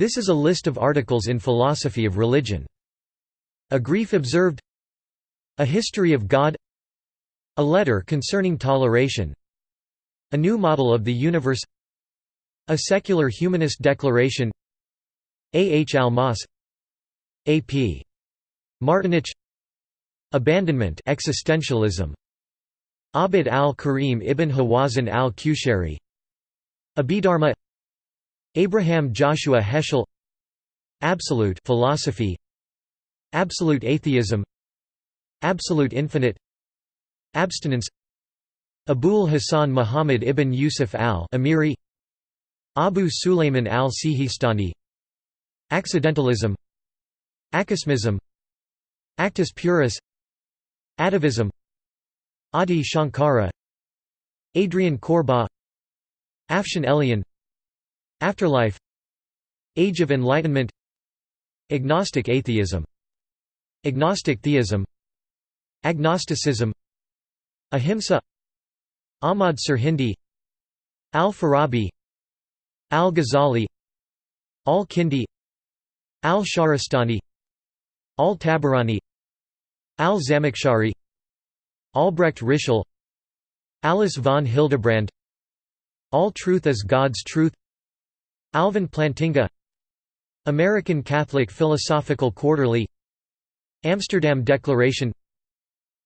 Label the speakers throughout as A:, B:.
A: This is a list of articles in philosophy of religion. A grief observed A history of God A letter concerning toleration A new model of the universe A secular humanist declaration A. H. Almaas A. P. Martinich Abandonment existentialism Abd al-Karim ibn Hawazin al-Qushayri Abhidharma Abraham Joshua Heschel Absolute philosophy Absolute atheism Absolute infinite Abstinence Abul Hasan Muhammad ibn Yusuf al-Amiri Abu Sulayman al-Sihistani Accidentalism Acosmism Actus purus Adevism Adi Shankara Adrian Korba Afshan Elian Afterlife Age of Enlightenment Agnostic atheism Agnostic theism Agnosticism Ahimsa Ahmad Sirhindi Al-Farabi Al-Ghazali Al-Kindi Al-Shahrastani Al-Tabarani Al-Zamakhshari Albrecht Ritschl Alice von Hildebrand All Truth is God's Truth Alvin Plantinga American Catholic Philosophical Quarterly Amsterdam Declaration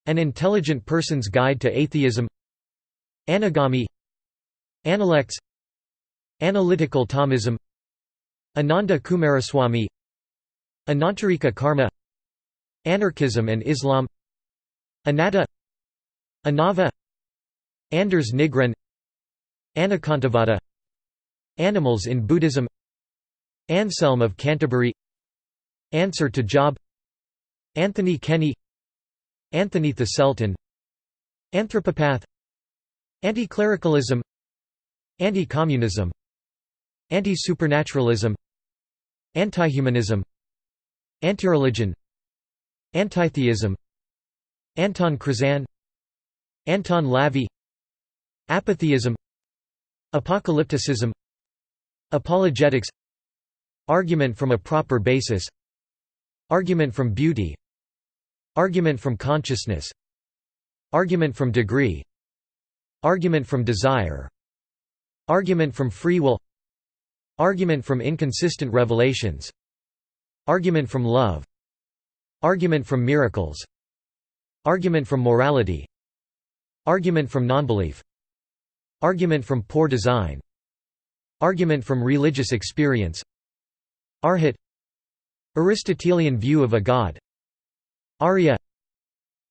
A: An Intelligent Person's Guide to Atheism Anagami Analects Analytical Thomism Ananda Coomaraswamy Anantarika Karma Anarchism and Islam Anatta Anava Anders Nygren Anekantavada Animals in Buddhism. Anselm of Canterbury. Answer to Job. Anthony Kenny. Anthony the Sultan. Anthropopath. Anti-clericalism. Anti-communism. Anti-supernaturalism. Anti-humanism. Anti-religion. Antitheism. Anton Krizan Anton Lavey Apatheism Apocalypticism Apologetics Argument from a proper basis Argument from beauty Argument from consciousness Argument from degree Argument from desire Argument from free will Argument from inconsistent revelations Argument from love Argument from miracles Argument from morality Argument from nonbelief Argument from poor design Argument from religious experience. Arhat. Aristotelian view of a god. Arya.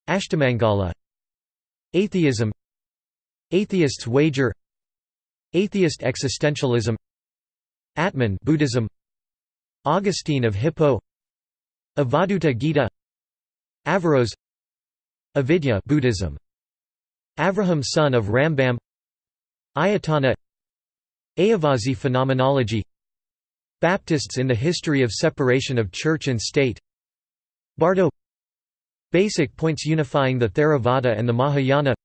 A: Ashtamangala. Atheism. Atheist's wager. Atheist existentialism. Atman Buddhism. Augustine of Hippo. Avadhuta Gita. Averroes. Avidya Buddhism. Avraham son of Rambam. Ayatana Ayyavazhi phenomenology Baptists in the history of separation of church and state Bardo Basic points unifying the Theravada and the Mahayana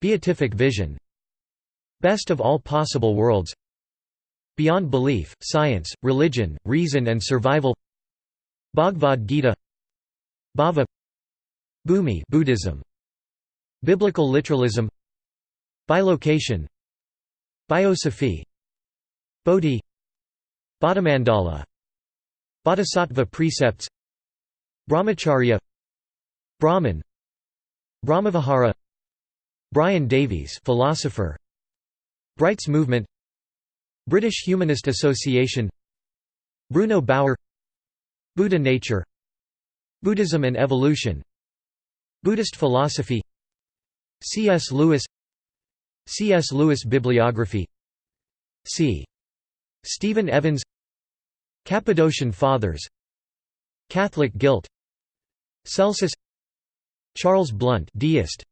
A: Beatific vision Best of all possible worlds Beyond belief, science, religion, reason and survival Bhagavad Gita Bhava Bhumi Buddhism Biblical literalism Bilocation Biosophy Bodhi. Bodhimandala Bodhisattva precepts. Brahmacharya. Brahman. Brahmavihara. Brian Davies philosopher. Bright's movement. British Humanist Association. Bruno Bauer. Buddha nature. Buddhism and evolution. Buddhist philosophy. C.S. Lewis C.S. Lewis bibliography. C. Stephen Evans. Cappadocian Fathers. Catholic guilt. Celsus. Charles Blount deist.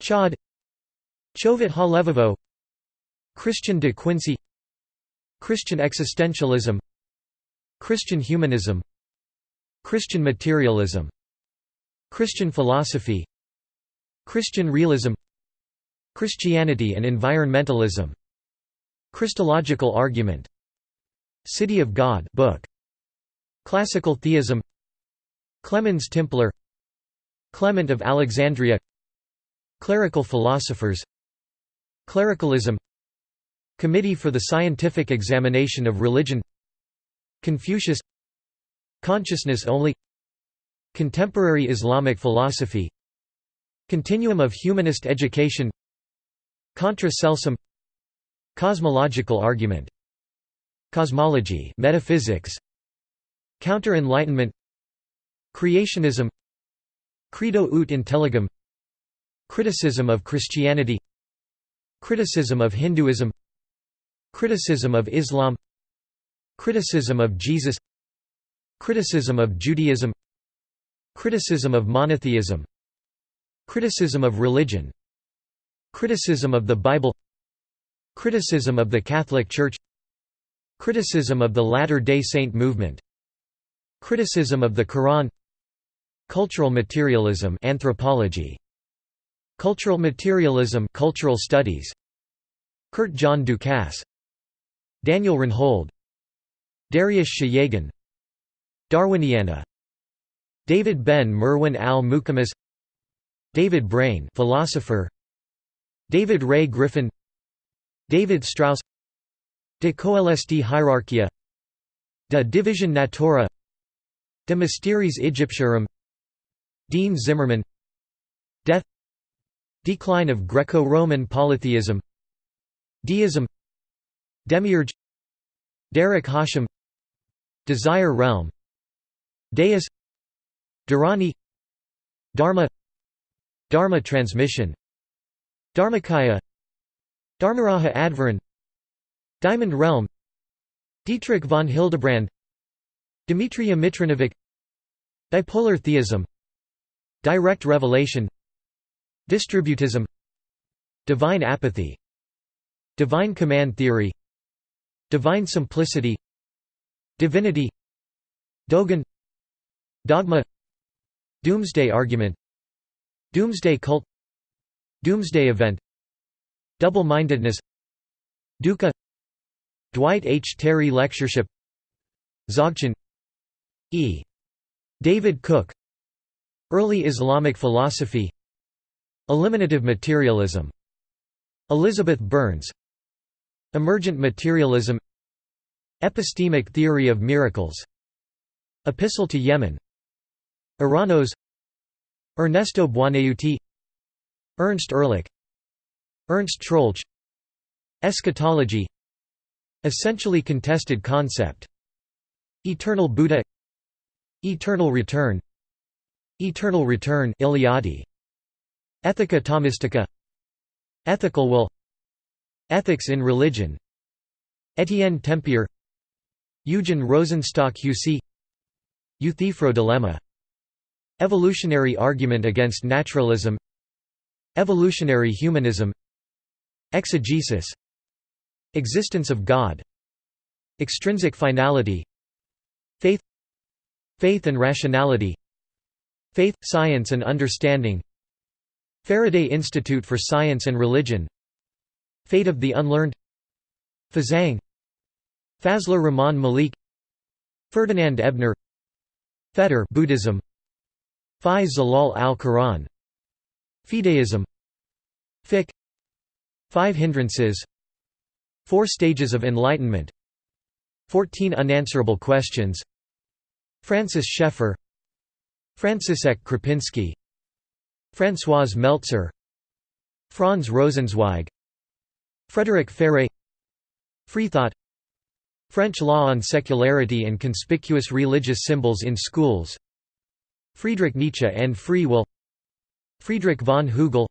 A: Chod Chovot HaLevavot. Christian de Quincey. Christian existentialism. Christian humanism. Christian materialism. Christian philosophy. Christian realism Christianity and environmentalism. Christological argument. City of God book. Classical Theism. Clemens Timpler Clement of Alexandria. Clerical philosophers. Clericalism. Committee for the Scientific Examination of Religion. Confucius. Consciousness only. Contemporary Islamic philosophy. Continuum of humanist education Contra celsum Cosmological argument. Cosmology metaphysics. Counter-Enlightenment. Creationism. Credo ut intelligam. Criticism of Christianity. Criticism of Hinduism. Criticism of Islam. Criticism of Jesus. Criticism of Judaism. Criticism of monotheism. Criticism of religion Criticism of the Bible. Criticism of the Catholic Church. Criticism of the Latter-day Saint movement. Criticism of the Quran. Cultural materialism anthropology. Cultural materialism cultural studies. Curt John Ducasse. Daniel Reinhold. Darius Shayegan Darwiniana. David Ben Merwin al-Mukamas David Braine philosopher David Ray Griffin David Strauss De coelesti hierarchia De division natura De mysteries Egyptiarum Dean Zimmerman Death Decline of Greco-Roman polytheism Deism Demiurge Derech Hashem Desire Realm Deus Dharani Dharma Dharma transmission Dharmakaya Dharmaraja Adhvarin Diamond Realm Dietrich von Hildebrand Dmitry Mitrinovic Dipolar theism Direct revelation Distributism Divine apathy Divine command theory Divine simplicity Divinity Dogen Dogma Doomsday argument Doomsday cult Doomsday event Double-mindedness Dukkha Dwight H. Terry Lectureship Dzogchen E. David Cook Early Islamic philosophy Eliminative materialism Elizabeth Burns Emergent materialism Epistemic theory of miracles Epistle to Yemen Eranos Ernesto Buonaiuti Ernst Ehrlich Ernst Troeltsch Eschatology Essentially contested concept Eternal Buddha Eternal return Eternal return Eliade Ethica Thomistica Ethical will Ethics in religion Etienne Tempier Eugen Rosenstock-Huessy Euthyphro dilemma Evolutionary argument against naturalism Evolutionary humanism Exegesis Existence of God Extrinsic finality Faith Faith and rationality Faith, Science and Understanding Faraday Institute for Science and Religion Fate of the Unlearned Fazang Fazlur Rahman Malik Ferdinand Ebner Fetter Buddhism Fi Zilal al-Quran Fideism Fiqh Five Hindrances. Four Stages of Enlightenment. Fourteen Unanswerable Questions. Francis Schaeffer František Krupinski Françoise Meltzer. Franz Rosenzweig. Frederick Ferre Freethought. French law on secularity and conspicuous religious symbols in schools. Friedrich Nietzsche and free will. Friedrich von Hügel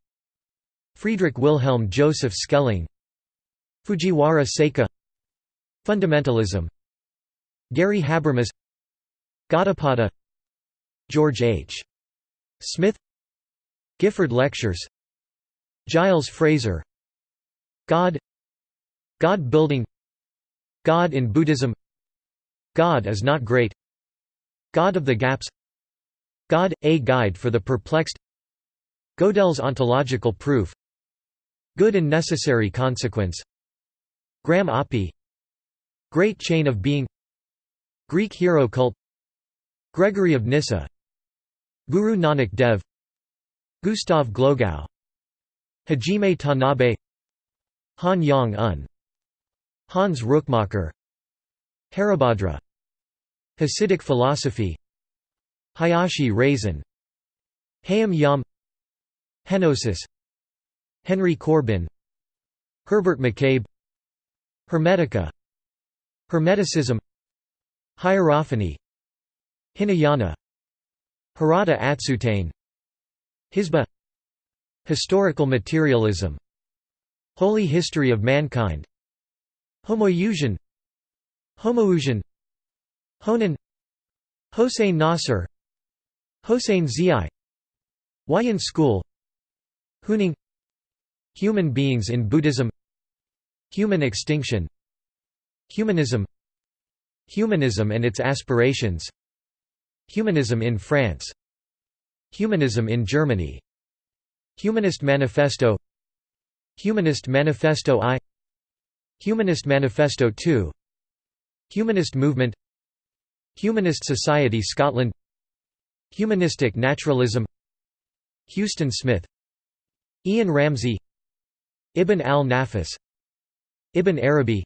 A: Friedrich Wilhelm Joseph Schelling Fujiwara Seika Fundamentalism Gary Habermas Gaudapada George H. Smith Gifford Lectures Giles Fraser God God building God in Buddhism God is not great God of the gaps God, a guide for the perplexed Gödel's ontological proof Good and necessary consequence. Graham Oppy Great Chain of Being. Greek hero cult. Gregory of Nyssa. Guru Nanak Dev. Gustav Glogau. Hajime Tanabe. Han Yong-un Hans Rookmaaker Haribhadra. Hasidic philosophy. Hayashi Razan. Hayam Yam. Henosis Henry Corbin Herbert McCabe Hermetica Hermeticism Hierophany Hinayana Hirata Atsutane Hisba Historical materialism Holy history of mankind Homoousion Homoousion Honen Hossein Nasr Hossein Ziai Huayan school Huineng Human beings in Buddhism Human extinction Humanism Humanism and its aspirations Humanism in France Humanism in Germany Humanist Manifesto Humanist Manifesto I Humanist Manifesto II Humanist Movement Humanist Society Scotland Humanistic Naturalism Huston Smith Ian Ramsey Ibn al-Nafis Ibn Arabi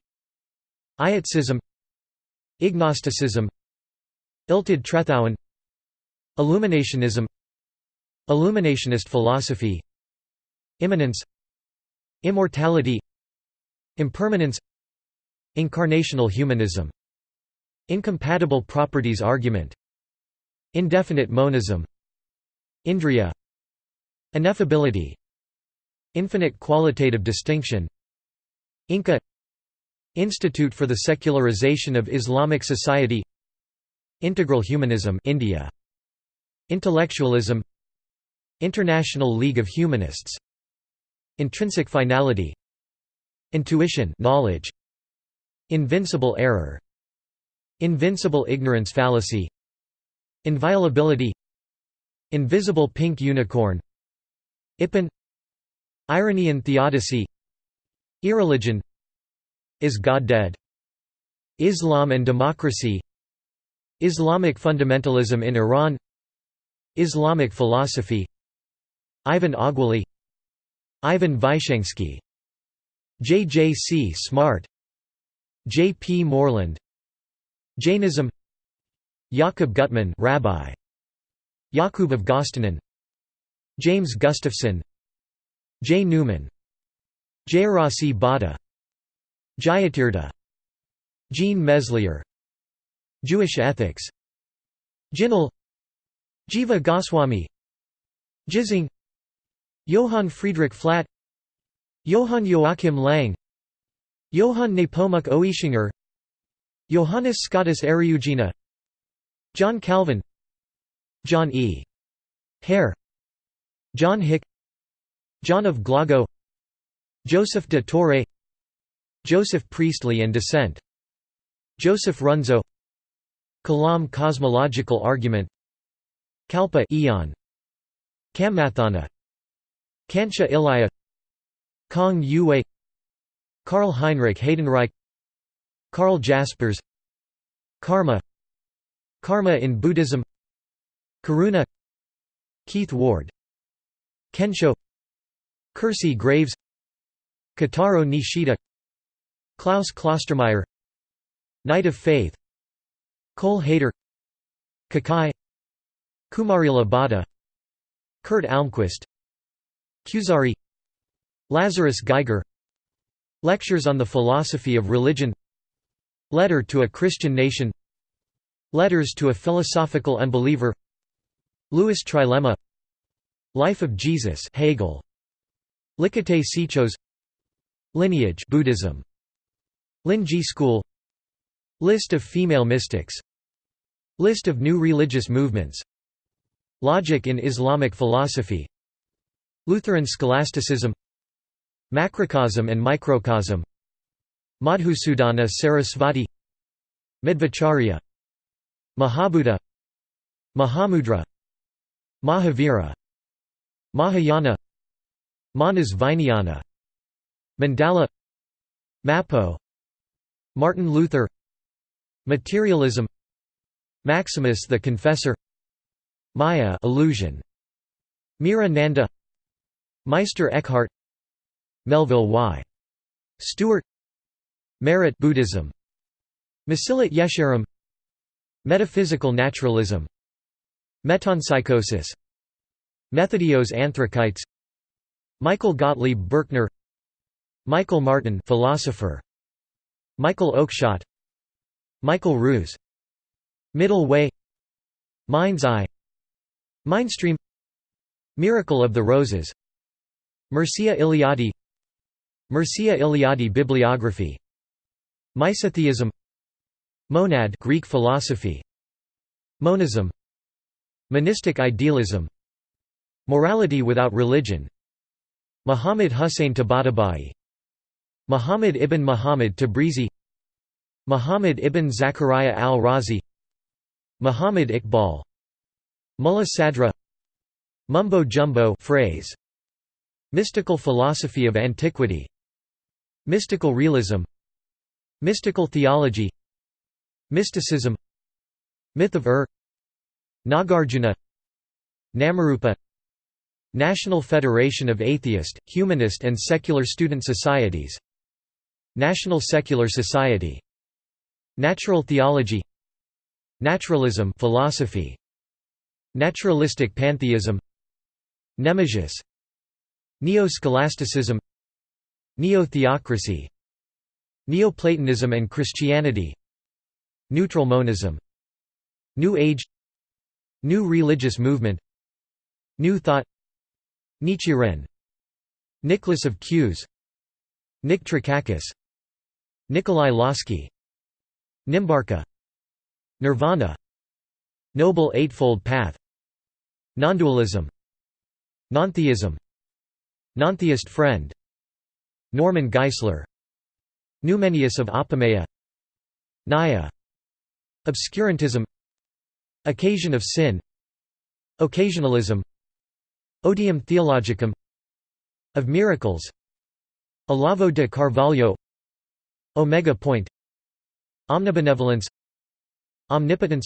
A: Ietsism Ignosticism Illtyd Trethowan Illuminationism Illuminationist philosophy Immanence Immortality Impermanence Incarnational humanism Incompatible properties argument Indefinite monism Indriya Ineffability Infinite qualitative distinction. Inca Institute for the Secularization of Islamic Society. Integral Humanism India. Intellectualism International League of Humanists. Intrinsic finality Intuition knowledge. Invincible error Invincible ignorance fallacy. Inviolability Invisible pink unicorn. Ipin Irony and theodicy Irreligion Is God dead? Islam and democracy Islamic fundamentalism in Iran Islamic philosophy Ivan Ogwali Ivan Vyshensky J. J. C. Smart J. P. Moreland Jainism Jakob Gutmann Rabbi Yakub of Gostanen James Gustafson J. Newman. Jayarasi Bhatta Jayatirtha Jean Meslier. Jewish ethics. Jinul Jiva Goswami. Jizang. Johann Friedrich Flatt Johann Joachim Lang. Johann Nepomuk Oischinger Johannes Scotus Eriugena. John Calvin. John E. Hare. John Hick John of Glogau Joseph de Torre Joseph Priestley and Dissent Joseph Runzo Kalam cosmological argument Kalpa Eon Kammathana Kancha Ilaiah Kong Yue Karl Heinrich Heydenreich Karl Jaspers Karma Karma in Buddhism Karuna Keith Ward Kensho Kersey Graves Kitaro Nishida Klaus Klostermaier Knight of Faith Cole Kakai Kumarila Bhatta Kurt Almquist Kuzari Lazarus Geiger Lectures on the Philosophy of Religion Letter to a Christian Nation Letters to a Philosophical Unbeliever Lewis Trilemma Life of Jesus Hegel Likkutei Sichos. Lineage Buddhism. Linji School. List of female mystics. List of new religious movements. Logic in Islamic philosophy. Lutheran scholasticism. Macrocosm and microcosm. Madhusudana Sarasvati. Madhvacharya. Mahabuddha Mahamudra. Mahavira. Mahayana Manas Vijnana Mandala Mapo Martin Luther Materialism Maximus the Confessor Maya illusion Meera Nanda Meister Eckhart Melville Y. Stewart Merit Buddhism Mesillat Yesharim Metaphysical naturalism Metempsychosis Methodios Anthrakites Michael Gottlieb Birckner Michael Martin philosopher Michael Oakeshott Michael Ruse Middle Way Mind's Eye Mindstream Miracle of the Roses Mircea Eliade Mircea Eliade bibliography Misotheism Monad Greek philosophy Monism Monistic idealism Morality without religion Muhammad Hussein Tabatabai Muhammad ibn Muhammad Tabrizi Muhammad ibn Zakaria al-Razi Muhammad Iqbal Mulla Sadra Mumbo Jumbo phrase Mystical philosophy of antiquity Mystical realism Mystical theology Mysticism Myth of Ur Nagarjuna Namarupa National Federation of Atheist, Humanist and Secular Student Societies National Secular Society Natural Theology Naturalism philosophy Naturalistic pantheism Nemesis Neo-scholasticism Neo-theocracy Neoplatonism and Christianity Neutral monism New Age New religious movement New Thought Nichiren Nicholas of Cues Nick Trakakis Nikolai Lossky Nimbarka Nirvana Noble Eightfold Path Nondualism Nontheism Nontheist Friend Norman Geisler Numenius of Apamea Nyaya Obscurantism Occasion of Sin Occasionalism Odium Theologicum Of Miracles Olavo de Carvalho Omega Point Omnibenevolence Omnipotence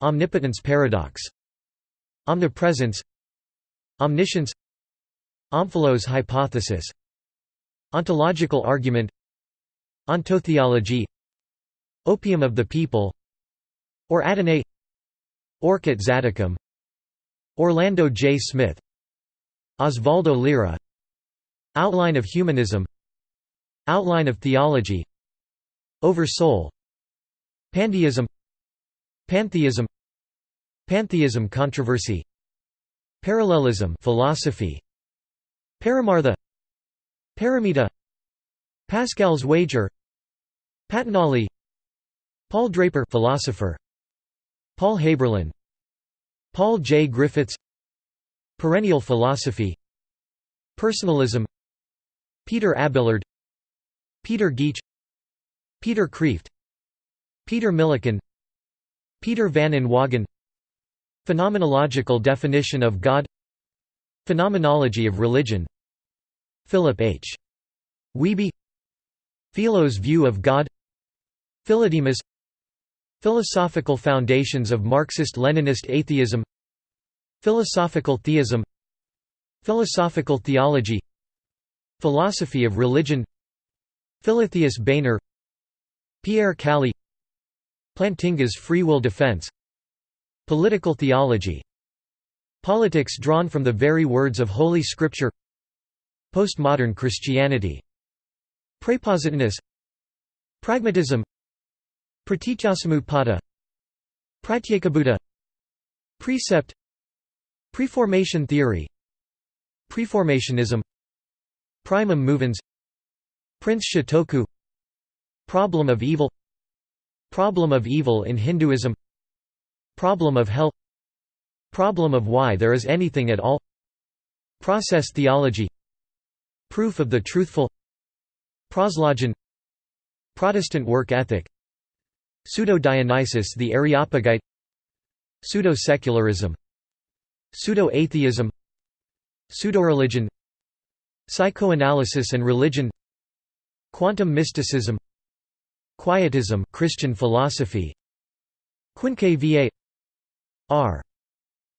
A: Omnipotence paradox Omnipresence Omniscience Omphalos hypothesis Ontological argument Ontotheology Opium of the people Or Adonai Orchid Zadokam Orlando J. Smith Osvaldo Lira Outline of Humanism Outline of Theology Oversoul Pandeism Pantheism Pantheism controversy Parallelism philosophy Paramartha Paramita Pascal's wager Patanjali Paul Draper philosopher Paul Haberlin Paul J. Griffiths Perennial philosophy Personalism Peter Abelard Peter Geach Peter Kreeft Peter Millican Peter van Inwagen Phenomenological definition of God. Phenomenology of religion. Philip H. Wiebe Philo's view of God. Philodemus Philosophical foundations of Marxist-Leninist atheism Philosophical theism Philosophical theology Philosophy of religion Philotheus Boehner Pierre Calli Plantinga's free will defense Political theology Politics drawn from the very words of Holy Scripture Postmodern Christianity Praepositinus Pragmatism Pratityasamutpada Pratyekabuddha Precept Preformation theory Preformationism Primum movens Prince Shotoku Problem of evil Problem of evil in Hinduism Problem of hell Problem of why there is anything at all Process theology Proof of the truthful Proslogion Protestant work ethic Pseudo-Dionysius the Areopagite. Pseudo-secularism. Pseudo-atheism. Pseudo-religion. Psychoanalysis and religion. Quantum mysticism. Quietism Christian philosophy. Quinque va R.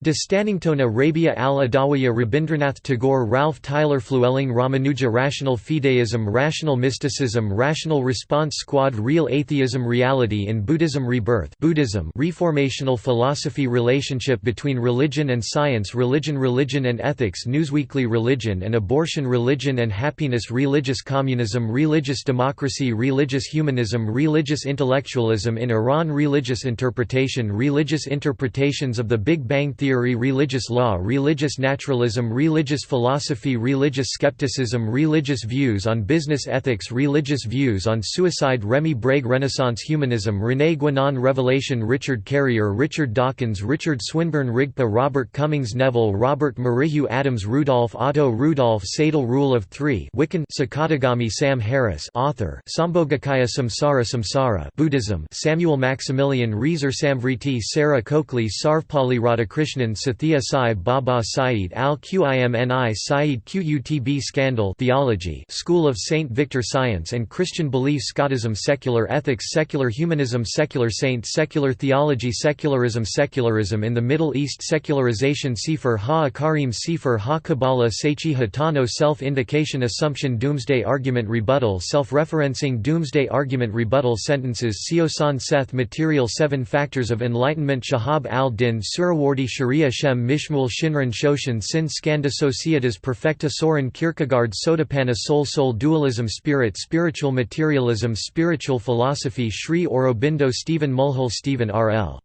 A: De Stannington Arabia al-Adawiya Rabindranath Tagore Ralph Tyler Flewelling Ramanuja Rational Fideism Rational Mysticism Rational Response Squad Real Atheism Reality in Buddhism Rebirth Buddhism Reformational Philosophy Relationship between Religion and Science Religion Religion and Ethics Newsweekly Religion and Abortion Religion and Happiness Religious Communism Religious Democracy Religious Humanism Religious Intellectualism in Iran Religious Interpretation Religious Interpretations of the Big Bang Theory theory religious law religious naturalism religious philosophy religious skepticism religious views on business ethics religious views on suicide Remy Brague Renaissance humanism René Guénon Revelation Richard Carrier Richard Dawkins Richard Swinburne Rigpa Robert Cummings Neville Robert Merrihew Adams Rudolf Otto Rudolf Sadal Rule of Three Wiccan Sakadagami Sam Harris author Sambhogakaya Samsara Samsara Buddhism Samuel Maximilian Reiser Samvriti Sarah Coakley Sarvepalli Radhakrishnan Krishnan Sathya Sai Baba Saeed al-Qimni Sayyid Qutb Scandal Theology School of St. Victor Science and Christian Belief Scotism Secular Ethics Secular Humanism Secular Saints Secular Theology Secularism Secularism in the Middle East Secularization Sefer Ha-Ikkarim Sefer Ha-Kabbalah Seiichi Hatano Self-Indication Assumption Doomsday Argument Rebuttal Self-referencing Doomsday Argument Rebuttal Sentences Siosan Seth Material Seven Factors of Enlightenment Shahab al-Din Suhrawardi Sharia Shem MiShmuel Shinran Shoshan Sin Skandha Societas Perfecta Soren Kierkegaard Sotapanna Soul Soul Dualism Spirit Spiritual Materialism Spiritual Philosophy Sri Aurobindo Stephen Mulhall Stephen R. L.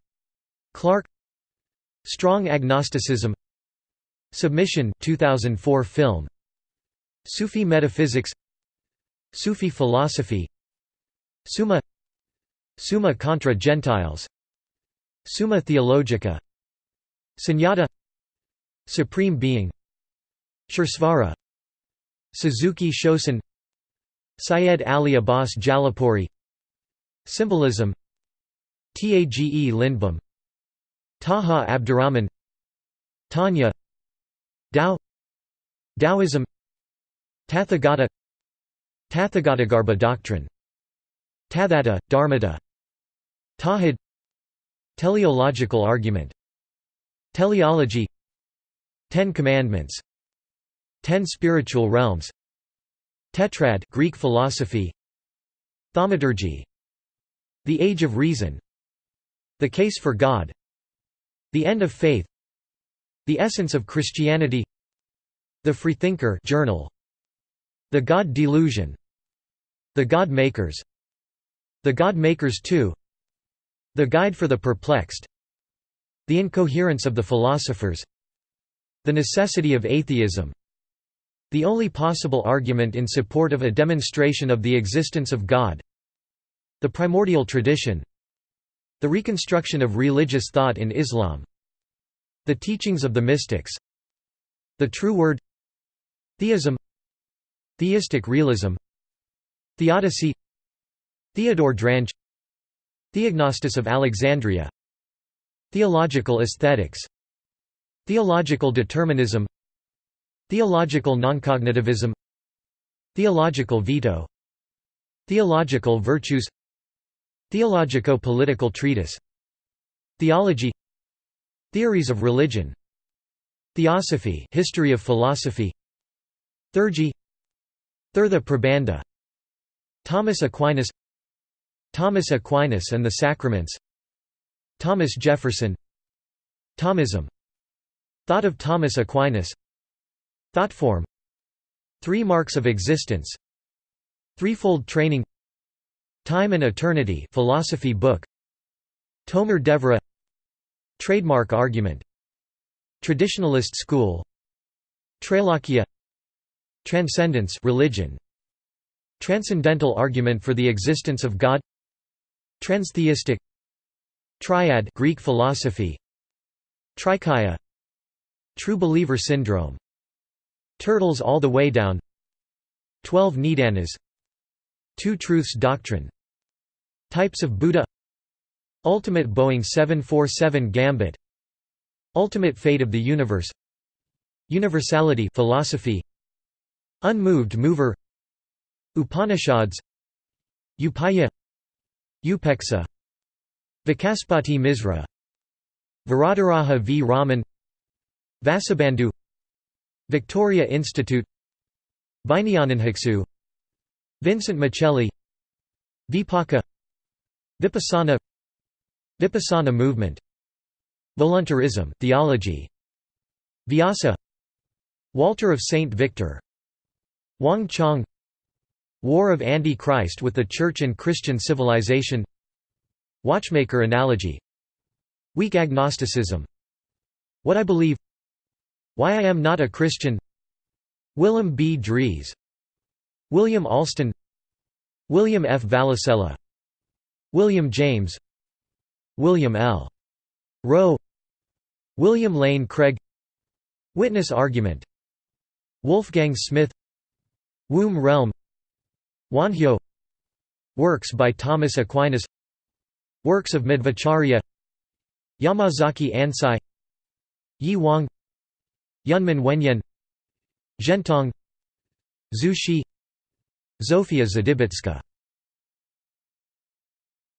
A: Clark. Strong Agnosticism. Submission 2004 film. Sufi Metaphysics. Sufi Philosophy. Summa. Summa contra Gentiles. Summa Theologica Sunyata Supreme Being Suresvara Suzuki Shosan Syed Ali Abbas Jalalpuri Symbolism Tage Lindbom Taha Abdurrahman Tanya Tao Taoism Tathagata Tathagatagarbha doctrine Tathatta, Dharmata Tawhid Teleological argument Teleology Ten Commandments Ten Spiritual Realms Tetrad Greek philosophy Thaumaturgy The Age of Reason The Case for God The End of Faith The Essence of Christianity The Freethinker Journal The God Delusion The God Makers The God Makers 2 The Guide for the Perplexed the incoherence of the philosophers. The necessity of atheism. The only possible argument in support of a demonstration of the existence of God. The primordial tradition. The reconstruction of religious thought in Islam. The teachings of the mystics. The true word. Theism. Theistic realism. Theodicy. Theodore Drange. Theognostus of Alexandria Theological aesthetics. Theological determinism. Theological noncognitivism. Theological veto. Theological virtues. Theologico-political treatise. Theology. Theories of religion. Theosophy history of philosophy. Theurgy Thirtha Prabandha Thomas Aquinas. Thomas Aquinas and the Sacraments Thomas Jefferson. Thomism. Thought of Thomas Aquinas. Thoughtform Three Marks of Existence. Threefold Training. Time and Eternity philosophy book. Tomer Devorah Trademark argument. Traditionalist school. Trailokya Transcendence religion. Transcendental argument for the existence of God. Transtheistic Triad Greek philosophy Trikaya True Believer Syndrome Turtles All the Way Down Twelve Nidanas Two Truths Doctrine Types of Buddha Ultimate Boeing 747 Gambit Ultimate Fate of the Universe Universality philosophy Unmoved Mover Upanishads Upaya Upeksa Vachaspati Misra Varadaraja v. Raman Vasubandhu Victoria Institute Vijnanabhiksu Vincent Miceli Vipaka Vipassana Vipassana movement Voluntarism, theology Vyasa Walter of Saint Victor Wang Chong War of Anti-Christ with the Church and Christian Civilization Watchmaker analogy. Weak agnosticism. What I believe. Why I am not a Christian. Willem B. Drees. William Alston. William F. Vallicella William James. William L. Rowe. William Lane Craig. Witness argument. Wolfgang Smith. Womb realm. Wonhyo. Works by Thomas Aquinas Works of Madhvacharya Yamazaki Ansai Yi Wang Yunmen Wenyan Zhentong Xi Zofia Zdybicka